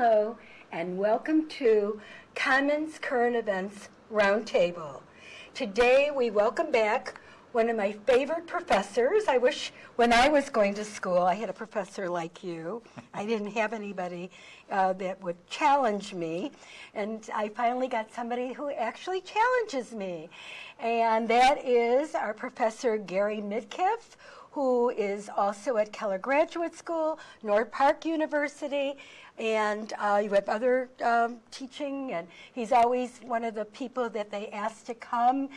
Hello, and welcome to Commons Current Events Roundtable. Today we welcome back one of my favorite professors. I wish when I was going to school I had a professor like you. I didn't have anybody uh, that would challenge me, and I finally got somebody who actually challenges me. And that is our professor Gary Midkiff, who is also at Keller Graduate School, North Park University, and uh, you have other um, teaching, and he's always one of the people that they ask to come,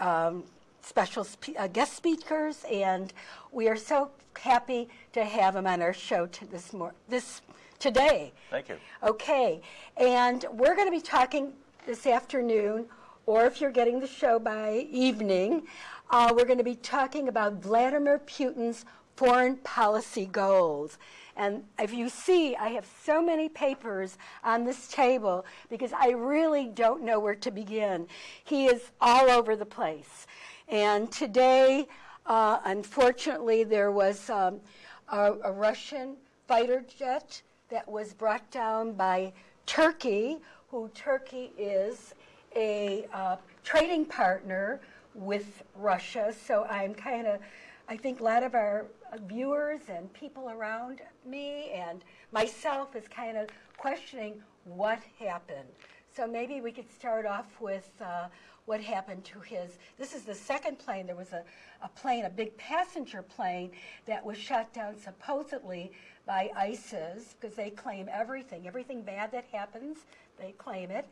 um, special spe uh, guest speakers, and we are so happy to have him on our show this mor- this today. Thank you. Okay, and we're going to be talking this afternoon, or if you're getting the show by evening, uh, we're going to be talking about Vladimir Putin's foreign policy goals. And if you see, I have so many papers on this table because I really don't know where to begin. He is all over the place. And today, uh, unfortunately, there was um, a, a Russian fighter jet that was brought down by Turkey, who Turkey is a uh, trading partner with Russia. So I'm kind of, I think a lot of our viewers and people around me and myself is kind of questioning what happened. So maybe we could start off with uh, what happened to his. This is the second plane. There was a, a plane, a big passenger plane, that was shot down supposedly by ISIS because they claim everything. Everything bad that happens, they claim it.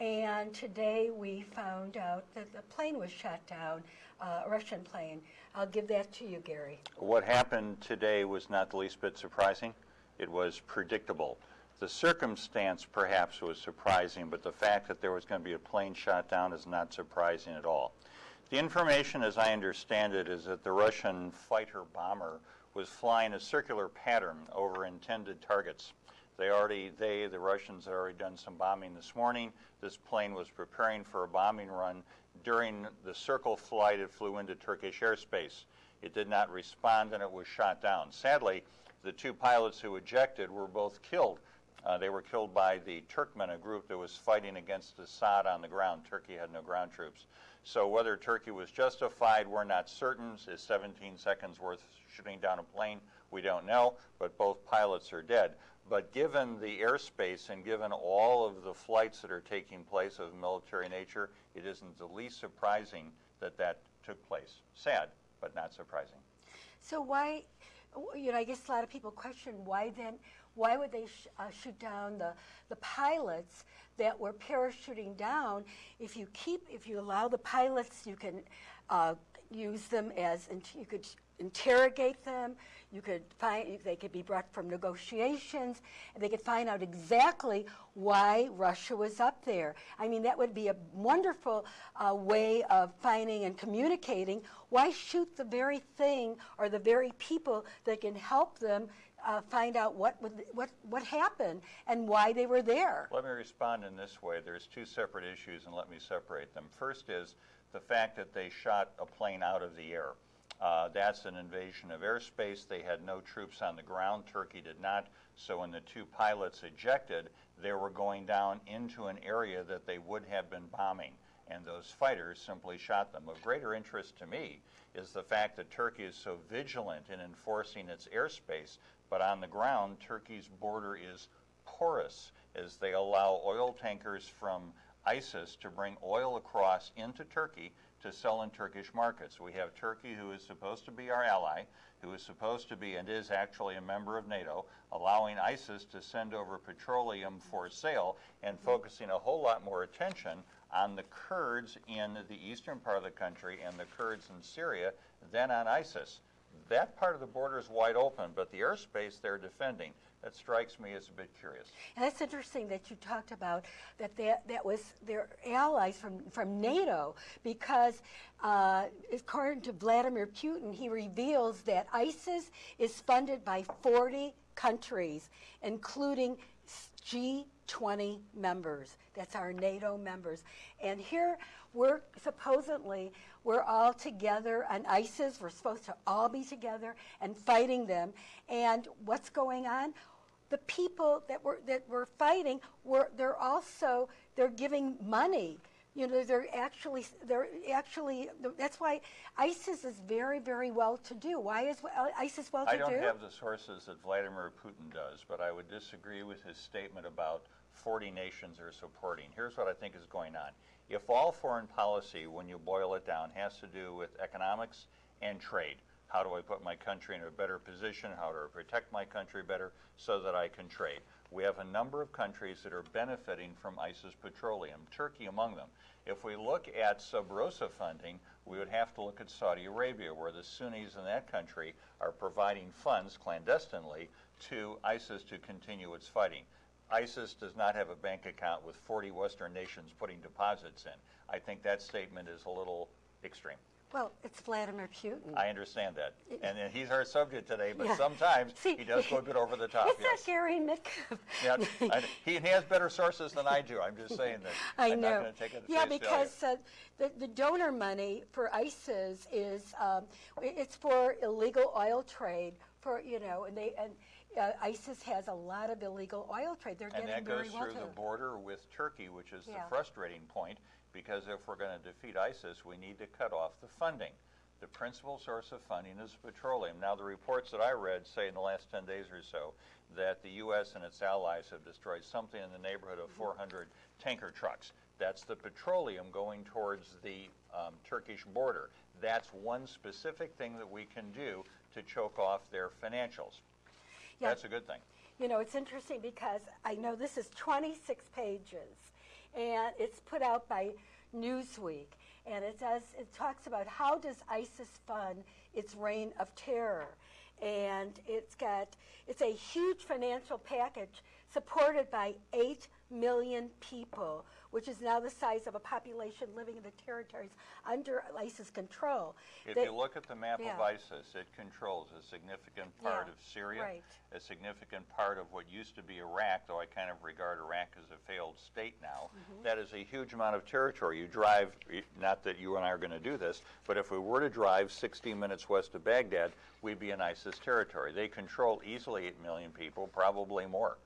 And today we found out that the plane was shot down, uh, a Russian plane. I'll give that to you, Gary. What happened today was not the least bit surprising. It was predictable. The circumstance perhaps was surprising, but the fact that there was going to be a plane shot down is not surprising at all. The information, as I understand it, is that the Russian fighter bomber was flying a circular pattern over intended targets. They already, they, the Russians, had already done some bombing this morning. This plane was preparing for a bombing run. During the circle flight, it flew into Turkish airspace. It did not respond and it was shot down. Sadly, the two pilots who ejected were both killed. Uh, they were killed by the Turkmen, a group that was fighting against Assad on the ground. Turkey had no ground troops. So whether Turkey was justified, we're not certain. Is 17 seconds worth shooting down a plane? We don't know, but both pilots are dead. But given the airspace and given all of the flights that are taking place of military nature, it isn't the least surprising that that took place. Sad, but not surprising. So why, you know, I guess a lot of people question why then, why would they sh uh, shoot down the, the pilots that were parachuting down? If you keep, if you allow the pilots, you can uh, use them as, you could interrogate them. You could find they could be brought from negotiations, and they could find out exactly why Russia was up there. I mean, that would be a wonderful uh, way of finding and communicating. Why shoot the very thing or the very people that can help them uh, find out what, what, what happened and why they were there. Let me respond in this way. There's two separate issues, and let me separate them. First is the fact that they shot a plane out of the air. Uh, that's an invasion of airspace. They had no troops on the ground. Turkey did not. So when the two pilots ejected, they were going down into an area that they would have been bombing. And those fighters simply shot them. Of greater interest to me is the fact that Turkey is so vigilant in enforcing its airspace, but on the ground, Turkey's border is porous as they allow oil tankers from ISIS to bring oil across into Turkey to sell in Turkish markets. We have Turkey, who is supposed to be our ally, who is supposed to be and is actually a member of NATO, allowing ISIS to send over petroleum for sale and focusing a whole lot more attention on the Kurds in the eastern part of the country and the Kurds in Syria than on ISIS. That part of the border is wide open, but the airspace they're defending that strikes me as a bit curious. And that's interesting that you talked about that that, that was their allies from, from NATO because uh, according to Vladimir Putin, he reveals that ISIS is funded by 40 countries, including G20 members. That's our NATO members. And here we're supposedly, we're all together on ISIS. We're supposed to all be together and fighting them. And what's going on? the people that were that were fighting were they're also they're giving money. You know, they're actually they're actually that's why ISIS is very very well to do. Why is uh, ISIS well to do? I don't have the sources that Vladimir Putin does, but I would disagree with his statement about 40 nations are supporting. Here's what I think is going on. If all foreign policy, when you boil it down, has to do with economics and trade, how do I put my country in a better position? How do I protect my country better so that I can trade? We have a number of countries that are benefiting from ISIS petroleum, Turkey among them. If we look at sub rosa funding, we would have to look at Saudi Arabia, where the Sunnis in that country are providing funds clandestinely to ISIS to continue its fighting. ISIS does not have a bank account with 40 Western nations putting deposits in. I think that statement is a little extreme. Well, it's Vladimir Putin. I understand that. And he's our subject today, but Yeah. sometimes See, he does go a bit over the top. It's yes. not Gary Mick. Yeah, I- he has better sources than I do. I'm just saying that. I I'm know. not take it yeah, because uh, the, the donor money for ISIS is um, it's for illegal oil trade for you know, and they and uh, ISIS has a lot of illegal oil trade. They're. And getting that goes well through the border with Turkey, which is Yeah. the frustrating point, because if we're going to defeat ISIS, we need to cut off the funding. The principal source of funding is petroleum. Now, the reports that I read say in the last 10 days or so that the U.S. and its allies have destroyed something in the neighborhood of 400 tanker trucks. That's the petroleum going towards the um, Turkish border. That's one specific thing that we can do to choke off their financials. Yeah. That's a good thing. You know, it's interesting because I know this is 26 pages, and it's put out by Newsweek, and it does it talks about how does ISIS fund its reign of terror, and it's got it's a huge financial package supported by eight million people, which is now the size of a population living in the territories under ISIS control. If They- you look at the map of ISIS, it controls a significant part Yeah, of Syria, right. a significant part of what used to be Iraq, though I kind of regard Iraq as a failed state now. Mm-hmm. That is a huge amount of territory. You drive, not that you and I are going to do this, but if we were to drive 60 minutes west of Baghdad, we'd be in ISIS territory. They control easily 8 million people, probably more.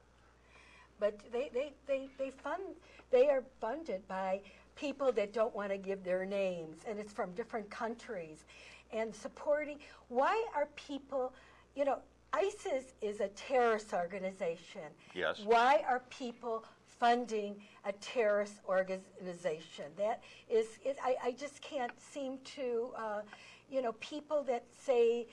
But they, they, they, they fund, they are funded by people that don't want to give their names, and it's from different countries. And supporting, why are people, you know, ISIS is a terrorist organization. Yes. Why are people funding a terrorist organization? That is, it, I, I just can't seem to, uh, you know, people that say,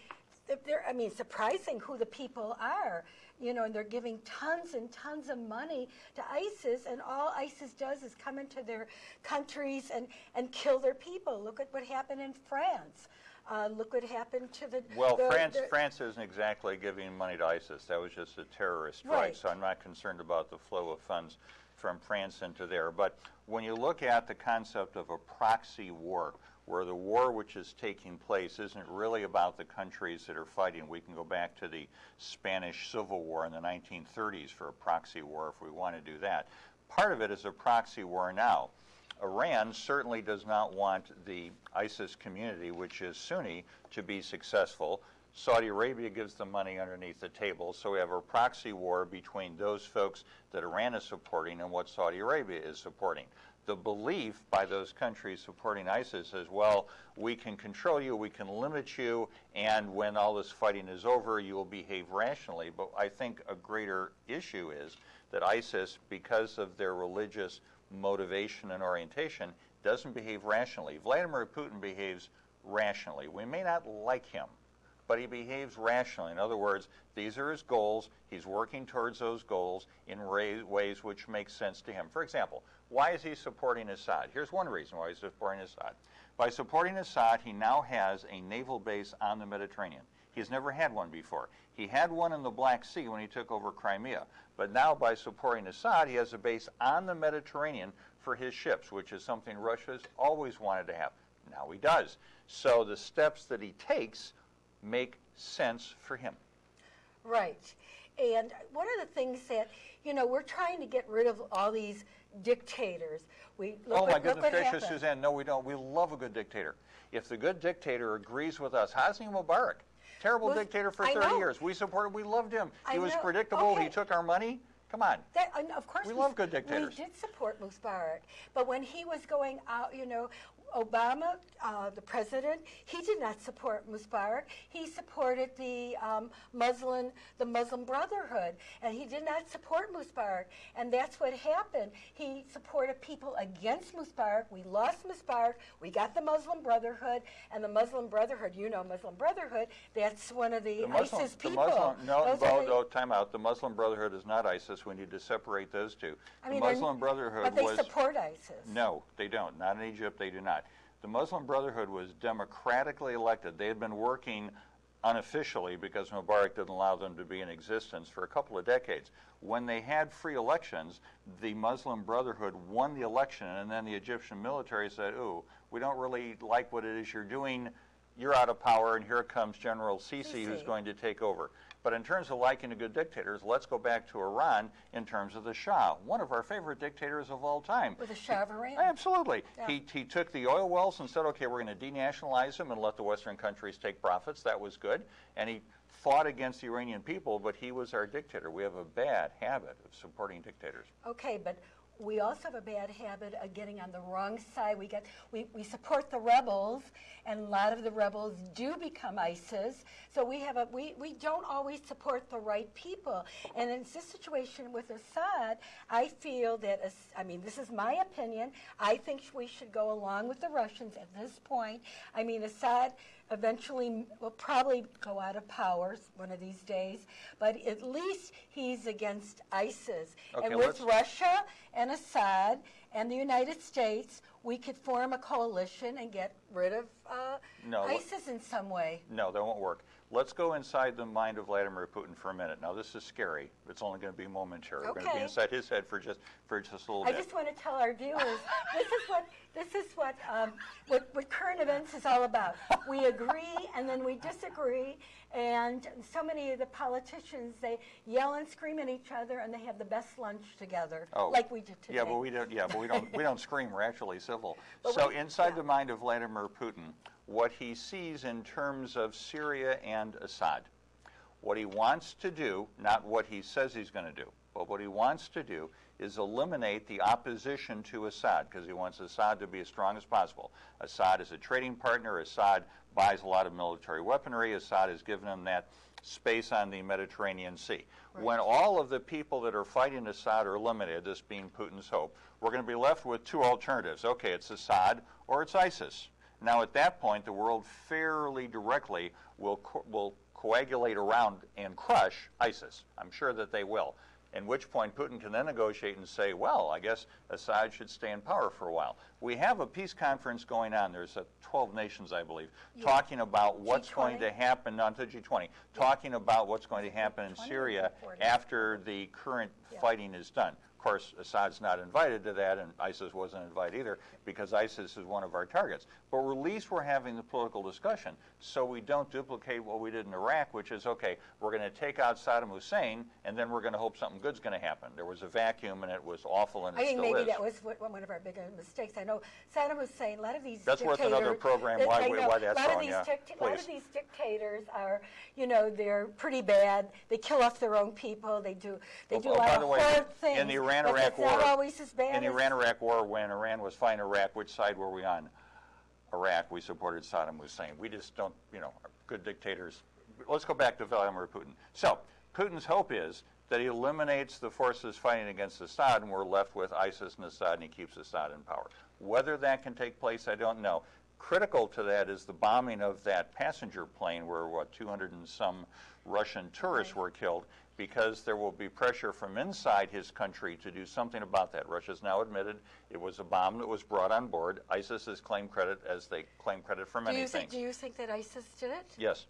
they're, I mean, surprising who the people are, you know, and they're giving tons and tons of money to ISIS, and all ISIS does is come into their countries and, and kill their people. Look at what happened in France. Uh, look what happened to the. Well, the- France, the- France isn't exactly giving money to ISIS. That was just a terrorist Right. right. So I'm not concerned about the flow of funds from France into there. But when you look at the concept of a proxy war, where the war which is taking place isn't really about the countries that are fighting. We can go back to the Spanish Civil War in the 1930s for a proxy war if we want to do that. Part of it is a proxy war now. Iran certainly does not want the ISIS community, which is Sunni, to be successful. Saudi Arabia gives them money underneath the table, so we have a proxy war between those folks that Iran is supporting and what Saudi Arabia is supporting. The belief by those countries supporting ISIS is, well, we can control you, we can limit you, and when all this fighting is over, you will behave rationally. But I think a greater issue is that ISIS, because of their religious motivation and orientation, doesn't behave rationally. Vladimir Putin behaves rationally. We may not like him, but he behaves rationally. In other words, these are his goals. He's working towards those goals in ways which make sense to him. For example, why is he supporting Assad? Here's one reason why he's supporting Assad. By supporting Assad, he now has a naval base on the Mediterranean. He's never had one before. He had one in the Black Sea when he took over Crimea. But now, by supporting Assad, he has a base on the Mediterranean for his ships, which is something Russia's always wanted to have. Now he does. So the steps that he takes make sense for him. Right. And one of the things that, you know, we're trying to get rid of all these dictators. We look oh my look goodness what gracious, happened. Suzanne! No, we don't. We love a good dictator. If the good dictator agrees with us, Hosni Mubarak, Terrible dictator for I 30 know. years. We supported, we loved him. I He was know. predictable. He took our money. Come on. That, of course, We s- love good dictators. We did support Mubarak, but when he was going out, you know, Obama, uh, the president, he did not support Mubarak. He supported the um, Muslim, the Muslim Brotherhood, and he did not support Mubarak. And that's what happened. He supported people against Mubarak. We lost Mubarak. We got the Muslim Brotherhood, and the Muslim Brotherhood, you know, Muslim Brotherhood. That's one of the, The Muslim, ISIS the people. Muslim, no, Those no, no, time out. The Muslim Brotherhood is not ISIS. We need to separate those two. I the mean, Muslim Brotherhood but they was support ISIS. No, they don't. Not in Egypt, they do not. The Muslim Brotherhood was democratically elected. They had been working unofficially because Mubarak didn't allow them to be in existence for a couple of decades. When they had free elections, the Muslim Brotherhood won the election, and then the Egyptian military said, Ooh, we don't really like what it is you're doing. You're out of power, and here comes General Sisi, who's going to take over. But in terms of liking the good dictators, let's go back to Iran in terms of the Shah, one of our favorite dictators of all time. With the Shah of Iran. Absolutely. Yeah. He, he took the oil wells and said, okay, we're going to denationalize them and let the Western countries take profits. That was good. And he fought against the Iranian people, but he was our dictator. We have a bad habit of supporting dictators. Okay, but we also have a bad habit of getting on the wrong side. We get we, we support the rebels, and a lot of the rebels do become ISIS. So we have a we, we don't always support the right people. And in this situation with Assad, I feel that I mean this is my opinion. I think we should go along with the Russians at this point. I mean Assad eventually will probably go out of power one of these days, but at least he's against ISIS. Okay, and with Russia and Assad and the United States, we could form a coalition and get rid of uh, No, ISIS in some way. No, that won't work. Let's go inside the mind of Vladimir Putin for a minute. Now, this is scary. It's only going to be momentary. Okay. We're going to be inside his head for just for just a little I bit. I just want to tell our viewers this is what this is what, um, what what current events is all about. We agree and then we disagree, and so many of the politicians they yell and scream at each other, and they have the best lunch together, Oh, like we did today. Yeah, but we don't. Yeah, but we don't. we don't scream. We're actually civil. But so we- inside yeah. the mind of Vladimir Putin, what he sees in terms of Syria and Assad, what he wants to do, not what he says he's going to do, but what he wants to do is eliminate the opposition to Assad because he wants Assad to be as strong as possible. Assad is a trading partner. Assad buys a lot of military weaponry. Assad has given him that space on the Mediterranean Sea. When all of the people that are fighting Assad are eliminated, this being Putin's hope, we're going to be left with two alternatives. Okay, it's Assad or it's ISIS. Now, at that point, the world fairly directly will, co- will coagulate around and crush ISIS. I'm sure that they will. At which point, Putin can then negotiate and say, well, I guess Assad should stay in power for a while. We have a peace conference going on. There's uh, 12 nations, I believe, talking about what's going G20. to happen, not to G20, talking about what's going to happen in Syria after the current Yeah. fighting is done. Of course, Assad's not invited to that, and ISIS wasn't invited either because ISIS is one of our targets. But at least we're having the political discussion so we don't duplicate what we did in Iraq, which is okay, we're going to take out Saddam Hussein, and then we're going to hope something good's going to happen. There was a vacuum, and it was awful, and I think maybe is. that was what- one of our bigger mistakes. I know Saddam Hussein, a lot of these That's worth another program, why know, why that's wrong, yeah. A lot of these dictators are, you know, they're pretty bad. They kill off their own people. They do, they Oh, do oh, a lot of the way, horrid things. Iran-Iraq war, not always as bad in the Iran-Iraq war, when Iran was fighting Iraq, which side were we on? Iraq. We supported Saddam Hussein. We just don't, you know, good dictators. Let's go back to Vladimir Putin. So, Putin's hope is that he eliminates the forces fighting against Assad, and we're left with ISIS and Assad, and he keeps Assad in power. Whether that can take place, I don't know. Critical to that is the bombing of that passenger plane, where what 200 and some Russian tourists Right. were killed, because there will be pressure from inside his country to do something about that. Russia's now admitted it was a bomb that was brought on board. ISIS has claimed credit as they claim credit for Do many you, think, things. do you think that ISIS did it? yes.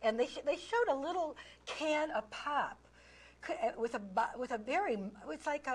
And they, sh- they showed a little can of pop with a, with a very, it's like a